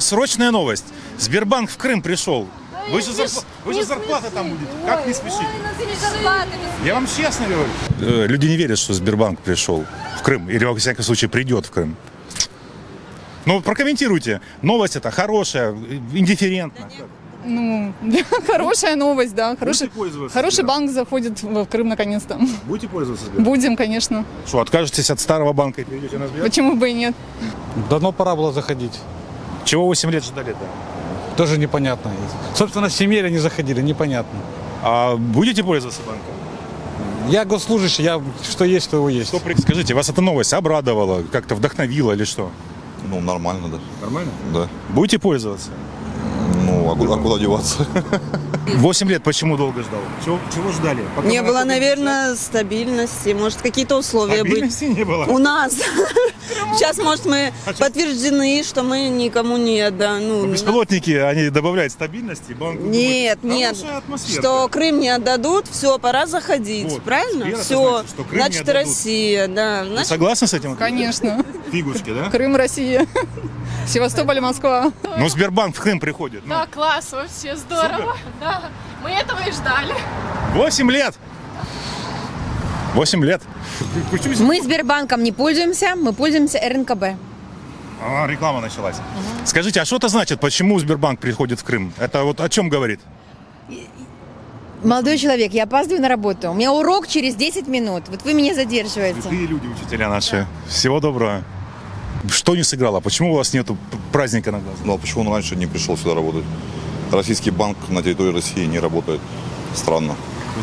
Срочная новость. Сбербанк в Крым пришел. Вы же, смеш- вы же смеши. там будете. Как не спешите? Я вам честно говорю. Э, Люди не верят, что Сбербанк пришел в Крым. Или, во всяком случае, придет в Крым. Ну, прокомментируйте. Новость это хорошая, индифферентная. Ну, хорошая новость, да. Хороший, хороший банк заходит в Крым наконец-то. Будете пользоваться Сбербанком? Будем, конечно. Что, откажетесь от старого банка и перейдете на Сбер? Почему бы и нет? Давно пора было заходить. Чего 8 лет ждали-то? Тоже непонятно. Собственно, с семьей они заходили, непонятно. А будете пользоваться банком? Я госслужащий, я что есть, что его есть. Что, скажите, вас эта новость обрадовала, как-то вдохновила или что? Ну, нормально, да. Нормально? Да. Будете пользоваться? Ну, а куда, а куда деваться? 8 лет почему долго ждал? Чего, чего ждали? Пока Не было, наверное, стабильности, может, какие-то условия быть. Стабильности не было. У нас. Сейчас, может, мы подтверждены, что мы никому не отдам. Ну, Беспилотники, они добавляют стабильности. Банку Нет, думает, нет. Что Крым не отдадут, все, пора заходить, Вот. правильно? Теперь это Все. значит, что Крым Значит. Россия, да. Значит, согласны с этим? Конечно. Фигушки, да? Крым, Россия. Севастополь, и Москва. Ну, Сбербанк в Крым приходит. Ну, Да, класс, вообще здорово. Да, мы этого и ждали. 8 лет! 8 лет. Мы Сбербанком не пользуемся, мы пользуемся РНКБ. А, реклама началась. Скажите, а что это значит? Почему Сбербанк приходит в Крым? Это вот о чем говорит? Молодой человек, я опаздываю на работу. У меня урок через 10 минут. Вот вы меня задерживаете. Святые люди, учителя наши. Всего доброго. Что не сыграло? Почему у вас нету п- праздника на глазах? Ну, а почему он раньше не пришел сюда работать? Российский банк на территории России не работает. Странно.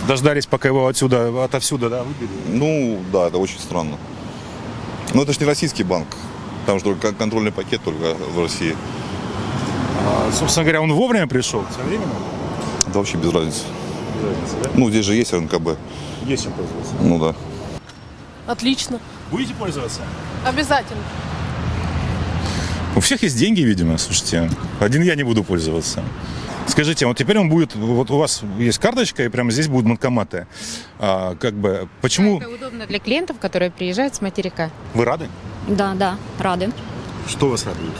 Дождались, пока его отсюда, отовсюда, да, выбили? Ну, да, это очень странно. Но это же не российский банк. Там же только контрольный пакет только в России. А, собственно говоря, он вовремя пришел? Современно? Да вообще без разницы. Ну, здесь же есть РНКБ. Есть чем пользоваться. Ну да. Отлично. Будете пользоваться? Обязательно. У всех есть деньги, видимо, слушайте. Один я не буду пользоваться. Скажите, вот теперь он будет, вот у вас есть карточка, и прямо здесь будут банкоматы. А, как бы, почему Это удобно для клиентов, которые приезжают с материка. вы рады? Да, да, рады. Что вас радует?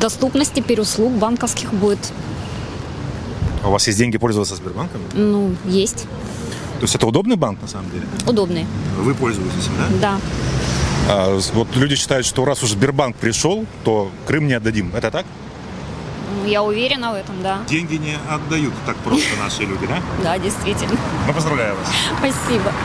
Доступность теперь услуг банковских будет, А у вас есть деньги пользоваться Сбербанком? ну, есть. То есть это удобный банк на самом деле? Удобные. Вы пользуетесь им, да? Да. А, вот люди считают, что раз уж Сбербанк пришел, то Крым не отдадим. Это так? Я уверена в этом, да. Деньги не отдают так просто наши люди, да? Да, действительно. Ну, поздравляю вас. Спасибо.